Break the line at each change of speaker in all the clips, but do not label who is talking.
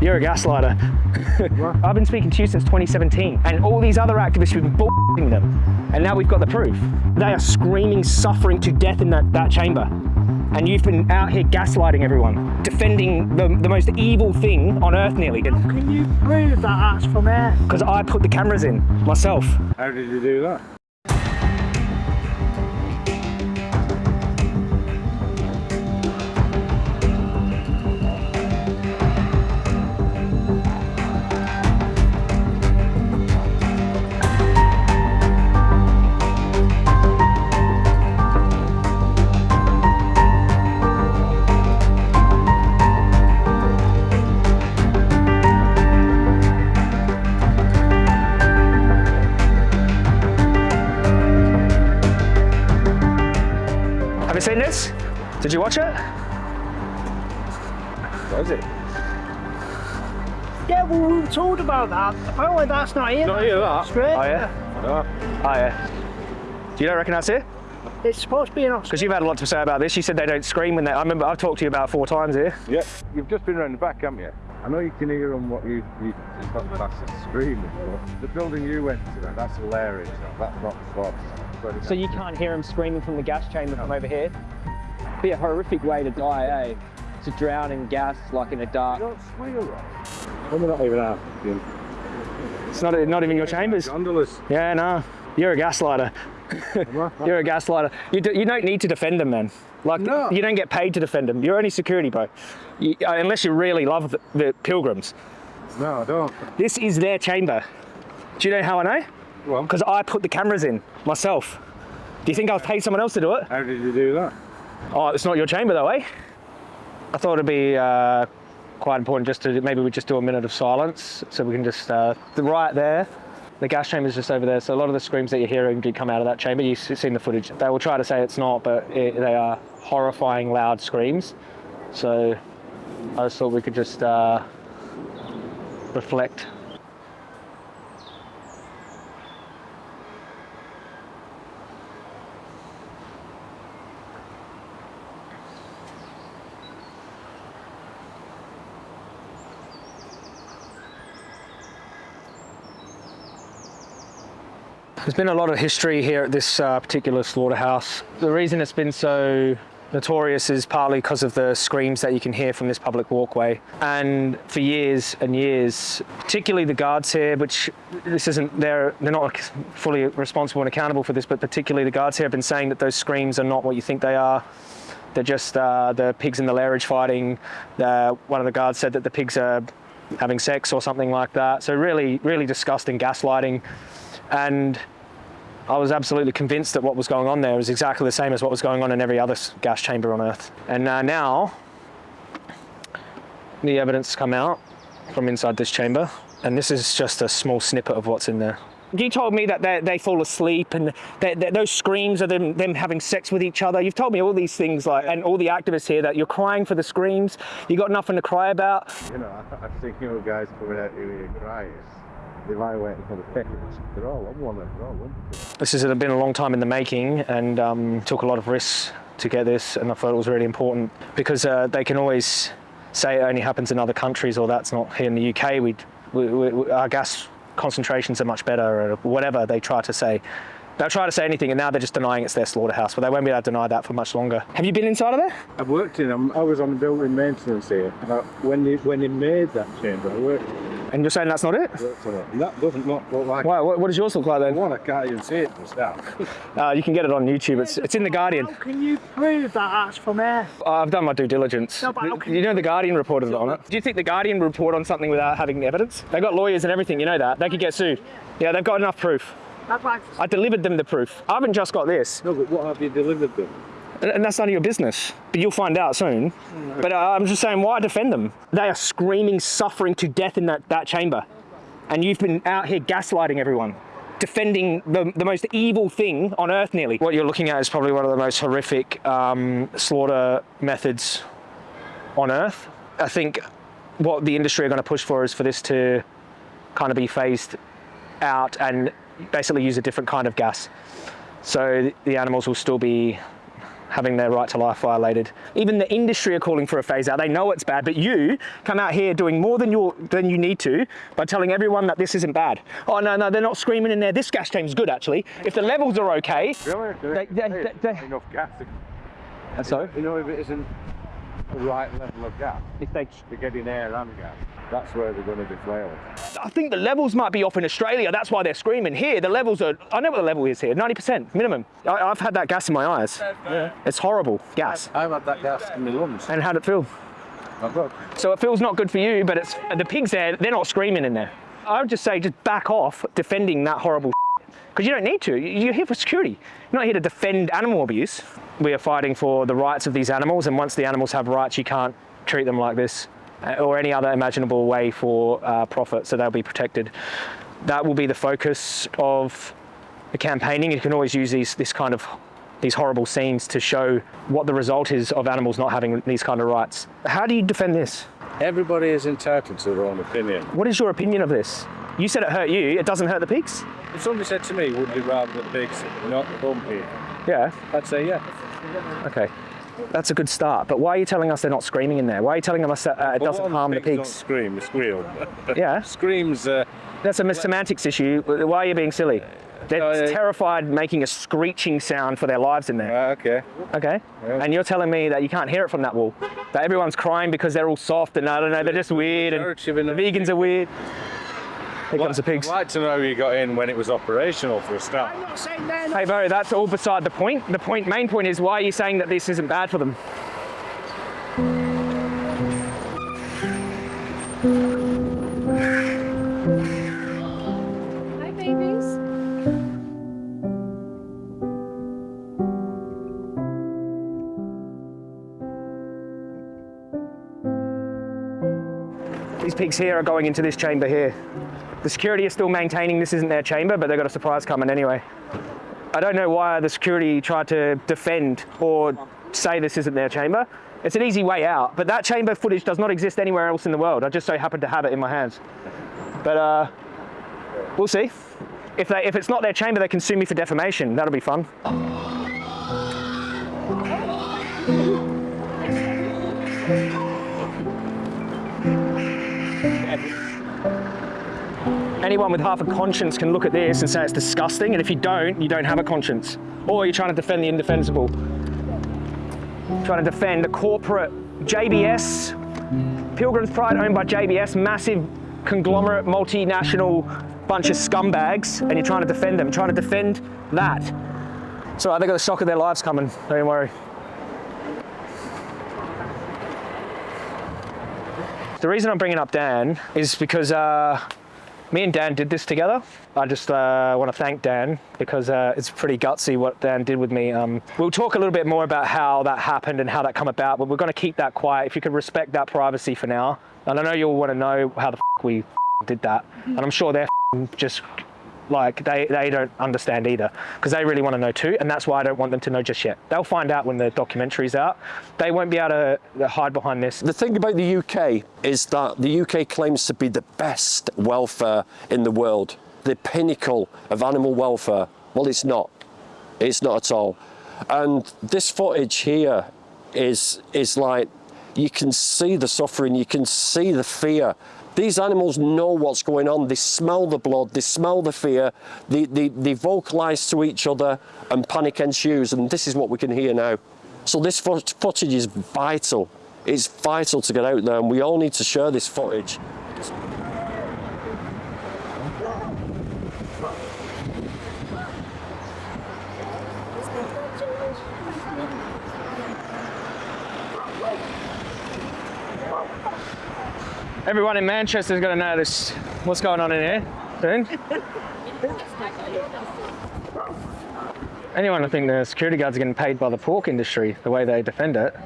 You're a gaslighter. I've been speaking to you since 2017, and all these other activists have been bullshitting them. And now we've got the proof. They are screaming, suffering to death in that, that chamber. And you've been out here gaslighting everyone, defending the, the most evil thing on earth nearly.
Can you prove that that's from air?
Because I put the cameras in myself.
How did you do that?
Did you watch it?
What is it?
Yeah, well, we were told about that. Apparently that's not here.
Not here, that.
Straight.
Oh yeah?
No.
Oh yeah. Do you not reckon that's it?
It's supposed to be in Australia.
Because you've had a lot to say about this. You said they don't scream when they. I remember I've talked to you about four times here.
Yeah, you've just been around the back, haven't you? I know you can hear them what you, you that's screaming, but the building you went to, that's hilarious. That's not false. But
So you can't hear them screaming from the gas chamber from over here? Be a horrific way to die, eh? To drown in gas like in a dark.
You
dark.
don't squeal, right? Well, they're not even out.
It's not not even your chambers.
Gondolas.
Yeah, no. You're a gaslighter. You're a gaslighter. You, do, you don't need to defend them, man. Like
No.
you don't get paid to defend them. You're only security, bro. You, uh, unless you really love the, the pilgrims.
No, I don't.
This is their chamber. Do you know how I know?
Well,
Because I put the cameras in myself. Do you think I've paid someone else to do it?
how did you do that?
Oh, it's not your chamber though, eh? I thought it'd be uh, quite important just to maybe we just do a minute of silence so we can just uh, right there. The gas chamber is just over there, so a lot of the screams that you're hearing did come out of that chamber. You've seen the footage. They will try to say it's not, but it, they are horrifying, loud screams. So I just thought we could just uh, reflect. There's been a lot of history here at this uh, particular slaughterhouse. The reason it's been so notorious is partly because of the screams that you can hear from this public walkway. And for years and years, particularly the guards here, which this isn't, they're, they're not fully responsible and accountable for this, but particularly the guards here have been saying that those screams are not what you think they are. They're just uh, the pigs in the lairage fighting. One of the guards said that the pigs are having sex or something like that. So really, really disgusting gaslighting. And I was absolutely convinced that what was going on there was exactly the same as what was going on in every other gas chamber on Earth. And uh, now, the evidence has come out from inside this chamber, and this is just a small snippet of what's in there. You told me that they, they fall asleep and that that those screams are them, them having sex with each other. You've told me all these things, like, and all the activists here that you're crying for the screams. You got nothing to cry about.
You know, I, I think you know guys coming out here crying. They lie waiting for the pickers. They're all on one, they're all wonderful.
This has been a long time in the making and um, took a lot of risks to get this and I thought it was really important because uh, they can always say it only happens in other countries or that's not here in the UK. We, we, our gas concentrations are much better or whatever they try to say. They'll try to say anything and now they're just denying it's their slaughterhouse but they won't be able to deny that for much longer. Have you been inside of there?
I've worked in them. I was on building maintenance here. When they when they made that chamber, I worked,
And you're saying that's not it?
worked on it. That doesn't look, look like
Why, what, what does yours look like then?
one. I can't even see it from stuff.
Uh, you can get it on YouTube. It's, it's in The Guardian.
How can you prove that that's from air?
I've done my due diligence.
No, but how can
you know, The Guardian reported on it. Do you think The Guardian would report on something without having evidence? They've got lawyers and everything, you know that. They could get sued. Yeah, they've got enough proof.
That's like
I delivered them the proof. I haven't just got this,
no, but what have you delivered them?
And that's none of your business. But you'll find out soon. But uh, I'm just saying, why defend them? They are screaming, suffering to death in that, that chamber. And you've been out here gaslighting everyone. Defending the, the most evil thing on earth, nearly. What you're looking at is probably one of the most horrific um, slaughter methods on earth. I think what the industry are going to push for is for this to kind of be phased out and basically use a different kind of gas. So the animals will still be having their right to life violated. Even the industry are calling for a phase out. They know it's bad, but you come out here doing more than you than you need to by telling everyone that this isn't bad. Oh no, no, they're not screaming in there. This gas chamber's good actually. If the levels are okay,
Really?
They- they- they- they-
enough gas.
and so
You know, if it isn't the right level of gas,
if they
they're getting air and gas. That's where they're going to be flailing.
I think the levels might be off in Australia. That's why they're screaming. Here, the levels are. I know what the level is here. 90% minimum. I, I've had that gas in my eyes. Yeah. It's horrible gas.
I've had that gas in my lungs.
And how'd it feel?
Not good.
So it feels not good for you, but it's the pigs there. They're not screaming in there. I would just say, just back off defending that horrible. Because you don't need to. You're here for security. You're not here to defend animal abuse. We are fighting for the rights of these animals, and once the animals have rights, you can't treat them like this or any other imaginable way for uh, profit, so they'll be protected. That will be the focus of the campaigning. You can always use these, this kind of these horrible scenes to show what the result is of animals not having these kind of rights. How do you defend this?
Everybody is entitled to their own opinion.
What is your opinion of this? You said it hurt you, it doesn't hurt the pigs?
If somebody said to me, would you rather the pigs not come here?
Yeah,
I'd say yeah.
okay. That's a good start, but why are you telling us they're not screaming in there? Why are you telling us that uh, it doesn't harm the
pigs don't scream, squeal.
Yeah,
Screams, uh,
that's a semantics issue. Why are you being silly? They're
Uh,
terrified making a screeching sound for their lives in there.
ah, okay.
Okay.
Yeah.
And you're telling me that you can't hear it from that wall? That everyone's crying because they're all soft and I don't know, they're just weird and
Narrative in
the
the-
vegans are weird. Here comes the pigs.
I'd like to know how you got in when it was operational for a start.
I'm not saying they're not.
Hey, Bo, that's all beside the point. The point, main point is why are you saying that this isn't bad for them?
Hi, babies.
These pigs here are going into this chamber here. The security is still maintaining this isn't their chamber, but they've got a surprise coming anyway. I don't know why the security tried to defend or say this isn't their chamber. It's an easy way out, but that chamber footage does not exist anywhere else in the world. I just so happened to have it in my hands. But uh, we'll see. If, they, if it's not their chamber, they can sue me for defamation. That'll be fun. Anyone with half a conscience can look at this and say it's disgusting, and if you don't, you don't have a conscience. Or you're trying to defend the indefensible. Trying to defend the corporate JBS, Pilgrim's Pride owned by JBS, massive conglomerate, multinational bunch of scumbags, and you're trying to defend them, trying to defend that. So they've got the shock of their lives coming, don't worry. The reason I'm bringing up Dan is because uh, me and Dan did this together. I just uh, want to thank Dan because uh, it's pretty gutsy what Dan did with me. Um, we'll talk a little bit more about how that happened and how that come about, but we're going to keep that quiet. If you could respect that privacy for now. And I know you'll want to know how the we did that. And I'm sure they're just like they, they don't understand either because they really want to know too. And that's why I don't want them to know just yet. They'll find out when the documentary's out. They won't be able to hide behind this.
The thing about the UK is that the UK claims to be the best welfare in the world, the pinnacle of animal welfare. Well, it's not. It's not at all. And this footage here is is like you can see the suffering, you can see the fear. These animals know what's going on. They smell the blood, they smell the fear, they, they, they vocalize to each other, and panic ensues. And this is what we can hear now. So this footage is vital. It's vital to get out there, and we all need to share this footage.
Everyone in Manchester is going to notice what's going on in here soon. Anyone, I think the security guards are getting paid by the pork industry, the way they defend it.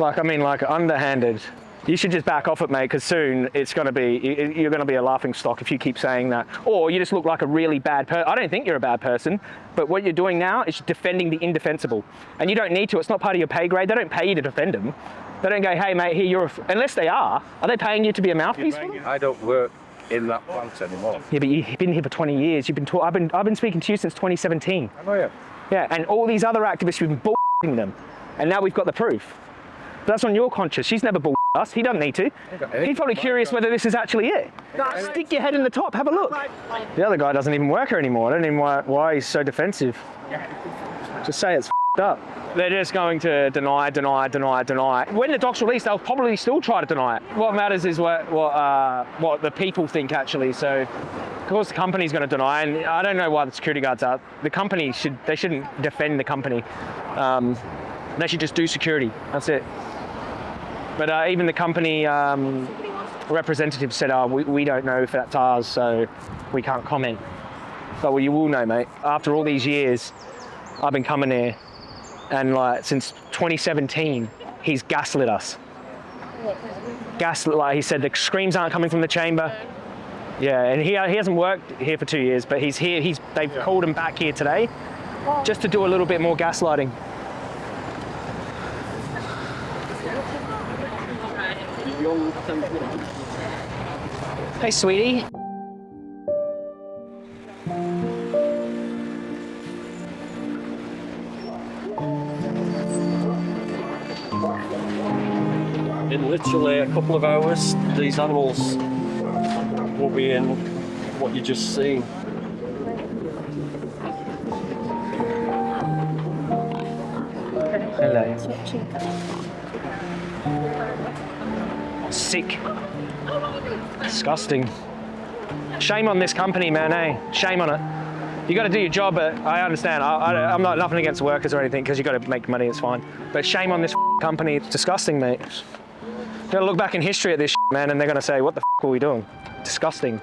Like, I mean, like underhanded. You should just back off it, mate, because soon it's going to be, you're going to be a laughing stock if you keep saying that. Or you just look like a really bad person. I don't think you're a bad person, but what you're doing now is defending the indefensible. And you don't need to, it's not part of your pay grade. They don't pay you to defend them. They don't go, hey, mate, here, you're, a f-" unless they are. Are they paying you to be a mouthpiece?
I don't work in that plant anymore.
Yeah, but you've been here for 20 years. You've been, I've been, I've been speaking to you since 2017.
I know you.
Yeah, and all these other activists who've been bull f***ing them. And now we've got the proof. But that's on your conscience. She's never bull us. He doesn't need to. He's probably curious whether this is actually it. Stick your head in the top. Have a look. The other guy doesn't even work here anymore. I don't even know why, why he's so defensive. Just say it's f***ed up. They're just going to deny, deny, deny, deny. When the doc's released, they'll probably still try to deny it. What matters is what what uh, what the people think actually. So, of course, the company's going to deny, and I don't know why the security guards are. The company should they shouldn't defend the company. Um, they should just do security. That's it. But uh, even the company um, representative said, "Oh, we, we don't know if that's ours, so we can't comment." But well, you will know, mate. After all these years, I've been coming here, and like since 2017, he's gaslit us. Gaslit, like he said, the screams aren't coming from the chamber. Yeah, and he, he hasn't worked here for two years, but he's here. He's they've called him back here today, just to do a little bit more gaslighting. Hey, sweetie.
In literally a couple of hours, these animals will be in what you just seen.
Hello. Sick. Disgusting. Shame on this company, man, eh? Shame on it. You got to do your job, but I understand. I, I'm not nothing against workers or anything because you got to make money. It's fine. But shame on this company. It's disgusting, mate. You got to look back in history at this, man, and they're going to say, "What the were we doing?" Disgusting.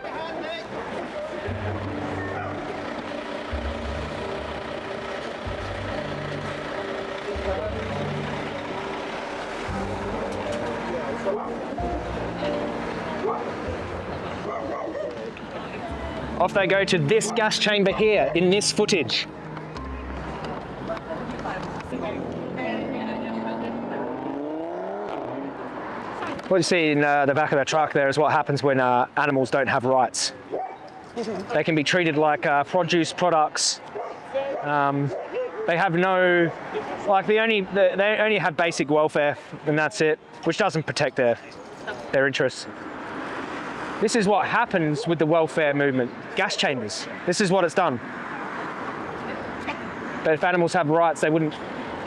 Off they go to this gas chamber here in this footage. What you see in uh, the back of the truck there is what happens when uh, animals don't have rights. They can be treated like uh, produce products. Um, they have no, like they only they only have basic welfare, and that's it, which doesn't protect their their interests. This is what happens with the welfare movement. Gas chambers. This is what it's done. But if animals have rights, they wouldn't,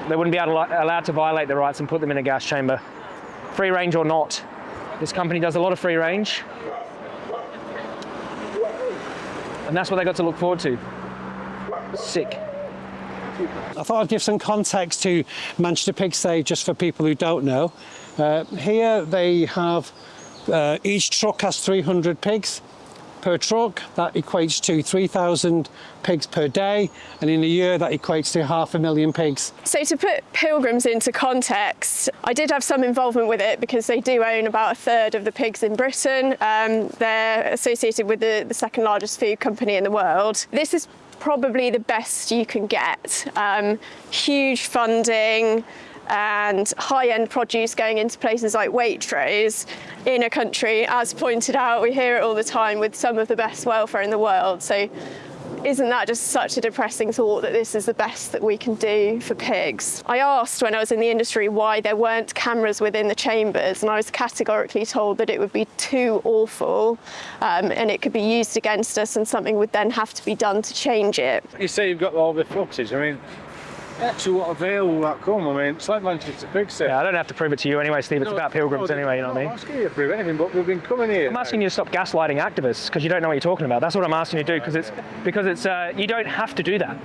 they wouldn't be to, allowed to violate their rights and put them in a gas chamber. Free range or not. This company does a lot of free range. And that's what they got to look forward to. Sick.
I thought I'd give some context to Manchester Pigsty just for people who don't know. Uh, here they have, uh, each truck has 300 pigs per truck. That equates to 3,000 pigs per day. And in a year, that equates to half a million pigs.
So to put Pilgrim's into context, I did have some involvement with it because they do own about a third of the pigs in Britain. Um, they're associated with the, the second largest food company in the world. This is probably the best you can get. Um, huge funding and high-end produce going into places like Waitrose in a country, as pointed out, we hear it all the time, with some of the best welfare in the world. So isn't that just such a depressing thought that this is the best that we can do for pigs? I asked when I was in the industry why there weren't cameras within the chambers and I was categorically told that it would be too awful um, and it could be used against us and something would then have to be done to change it.
You say you've got all the footage. I mean, actually, what avail will that come? I mean, it's like Manchester Pigsty.
Yeah, I don't have to prove it to you anyway, Steve. It's about Pilgrim's anyway, you know what I mean?
I'm asking you to prove anything, but we've been coming here.
I'm asking you to stop gaslighting activists because you don't know what you're talking about. That's what I'm asking you to do because it's because it's uh, you don't have to do that,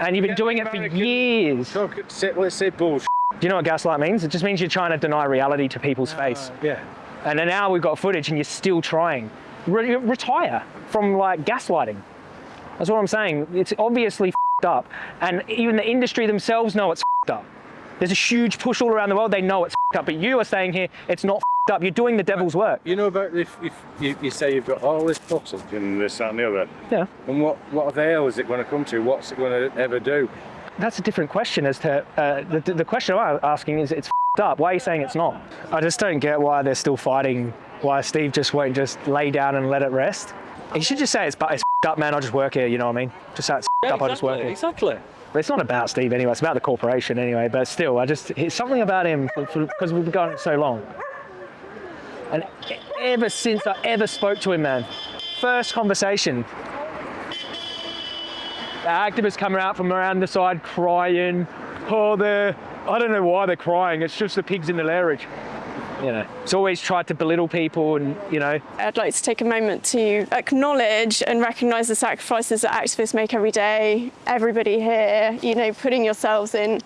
and you've been doing it for years.
Talk, say, let's say bullshit.
Do you know what gaslight means? It just means you're trying to deny reality to people's face.
Yeah.
And then now we've got footage, and you're still trying. Re- retire from like gaslighting. That's what I'm saying. It's obviously up, and even the industry themselves know it's f***ed up. There's a huge push all around the world. They know it's f***ed up, but you are saying here it's not f***ed up. You're doing the devil's work.
You know about if, if you, you say you've got all this footage and this, that, and the other,
Yeah.
and what, what avail is it going to come to? What's it going to ever do?
That's a different question as to uh, the, the question I'm asking is it's f***ed up. Why are you saying it's not? I just don't get why they're still fighting. Why Steve just won't just lay down and let it rest. He should just say it's, it's f***ed up, man. I just work here. You know what I mean? Just it's f***ed up. I just work here.
exactly.
But it's not about Steve anyway. It's about the corporation anyway. But still, I just it's something about him because we've been going so long. And ever since I ever spoke to him, man, first conversation, the activists coming out from around the side crying. Oh, they're I don't know why they're crying. It's just the pigs in the lairage. You know, it's always tried to belittle people, and you know,
I'd like to take a moment to acknowledge and recognise the sacrifices that activists make every day. Everybody here, you know, putting yourselves in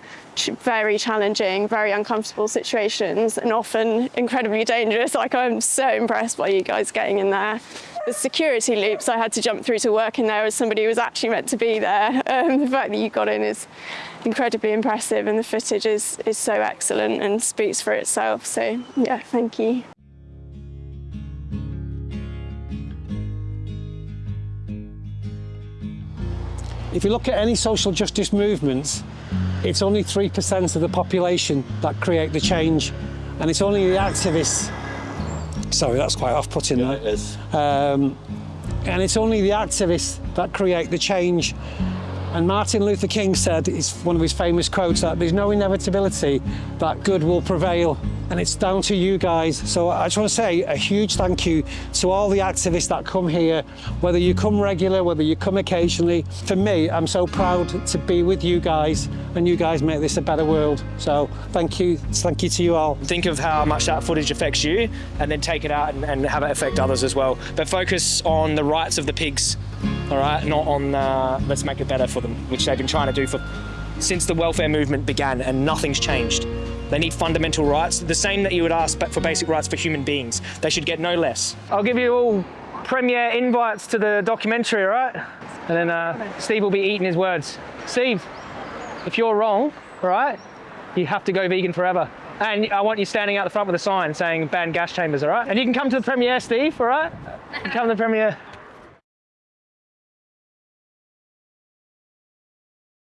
very challenging, very uncomfortable situations and often incredibly dangerous. Like, I'm so impressed by you guys getting in there. The security loops I had to jump through to work in there as somebody who was actually meant to be there. Um, the fact that you got in is incredibly impressive, and the footage is, is so excellent and speaks for itself. So, yeah, thank you.
If you look at any social justice movements, it's only 3% of the population that create the change. And it's only the activists. Sorry, that's quite off putting.
Yeah, it is.
Um, and it's only the activists that create the change. And Martin Luther King said, it's one of his famous quotes, that there's no inevitability that good will prevail. And it's down to you guys. So I just want to say a huge thank you to all the activists that come here, whether you come regular, whether you come occasionally. For me, I'm so proud to be with you guys, and you guys make this a better world. So thank you. Thank you to you all.
think of how much that footage affects you and then take it out and, and have it affect others as well. But focus on the rights of the pigs, all right, not on uh, let's make it better for them, which they've been trying to do for since the welfare movement began and nothing's changed. They need fundamental rights, the same that you would ask for basic rights for human beings. They should get no less. I'll give you all premiere invites to the documentary, right? And then uh, Steve will be eating his words. Steve, if you're wrong, right, you have to go vegan forever. And I want you standing out the front with a sign saying ban gas chambers, all right? And you can come to the premiere, Steve, all right? Come to the premiere.